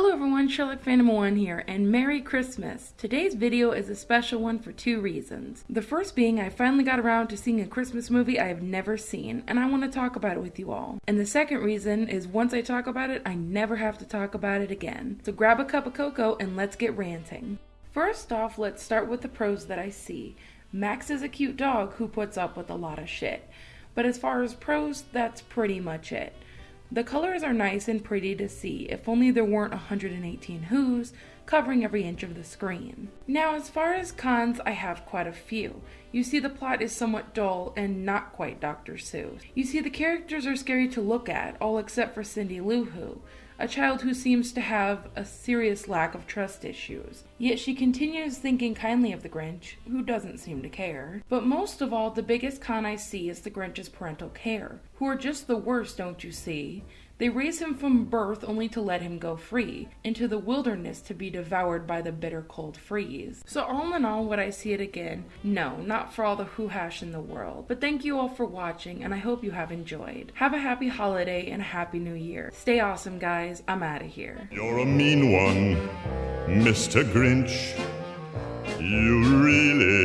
Hello everyone, Sherlock Phantom 1 here, and Merry Christmas! Today's video is a special one for two reasons. The first being I finally got around to seeing a Christmas movie I have never seen, and I want to talk about it with you all. And the second reason is once I talk about it, I never have to talk about it again. So grab a cup of cocoa and let's get ranting. First off, let's start with the pros that I see. Max is a cute dog who puts up with a lot of shit. But as far as pros, that's pretty much it. The colors are nice and pretty to see, if only there weren't 118 Who's covering every inch of the screen. Now, as far as cons, I have quite a few. You see, the plot is somewhat dull and not quite Dr. Seuss. You see, the characters are scary to look at, all except for Cindy Lou Who, a child who seems to have a serious lack of trust issues. Yet she continues thinking kindly of the Grinch, who doesn't seem to care. But most of all, the biggest con I see is the Grinch's parental care, who are just the worst, don't you see? They raise him from birth only to let him go free, into the wilderness to be devoured by the bitter cold freeze. So all in all, would I see it again? No, not for all the who hash in the world. But thank you all for watching, and I hope you have enjoyed. Have a happy holiday and a happy new year. Stay awesome, guys. I'm out of here. You're a mean one, Mr. Grinch. You really.